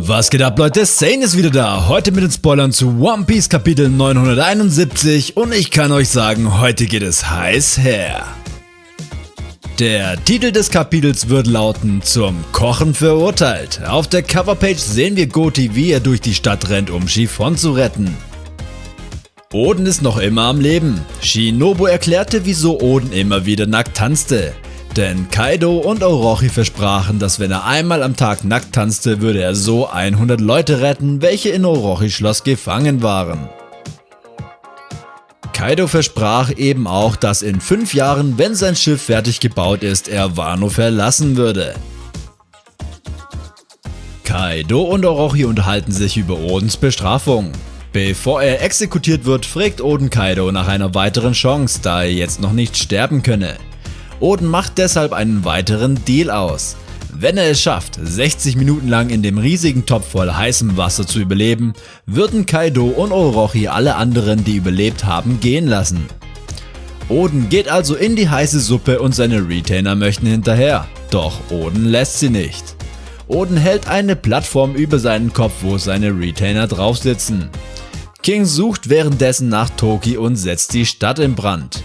Was geht ab Leute, Sane ist wieder da, heute mit den Spoilern zu One Piece Kapitel 971 und ich kann euch sagen, heute geht es heiß her. Der Titel des Kapitels wird lauten Zum Kochen verurteilt. Auf der Coverpage sehen wir Goti, wie er durch die Stadt rennt, um Chiffon zu retten. Oden ist noch immer am Leben. Shinobu erklärte, wieso Oden immer wieder nackt tanzte. Denn Kaido und Orochi versprachen, dass wenn er einmal am Tag nackt tanzte, würde er so 100 Leute retten, welche in Orochis Schloss gefangen waren. Kaido versprach eben auch, dass in 5 Jahren, wenn sein Schiff fertig gebaut ist, er Wano verlassen würde. Kaido und Orochi unterhalten sich über Odens Bestrafung. Bevor er exekutiert wird, fragt Oden Kaido nach einer weiteren Chance, da er jetzt noch nicht sterben könne. Oden macht deshalb einen weiteren Deal aus. Wenn er es schafft, 60 Minuten lang in dem riesigen Topf voll heißem Wasser zu überleben, würden Kaido und Orochi alle anderen, die überlebt haben, gehen lassen. Oden geht also in die heiße Suppe und seine Retainer möchten hinterher, doch Oden lässt sie nicht. Oden hält eine Plattform über seinen Kopf, wo seine Retainer drauf sitzen. King sucht währenddessen nach Toki und setzt die Stadt in Brand.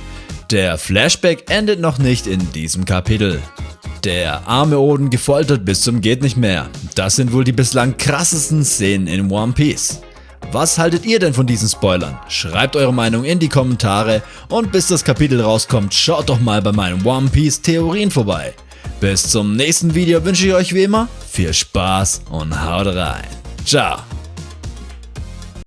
Der Flashback endet noch nicht in diesem Kapitel. Der arme Oden gefoltert bis zum geht nicht mehr. Das sind wohl die bislang krassesten Szenen in One Piece. Was haltet ihr denn von diesen Spoilern? Schreibt eure Meinung in die Kommentare und bis das Kapitel rauskommt, schaut doch mal bei meinen One Piece Theorien vorbei. Bis zum nächsten Video wünsche ich euch wie immer viel Spaß und haut rein. Ciao.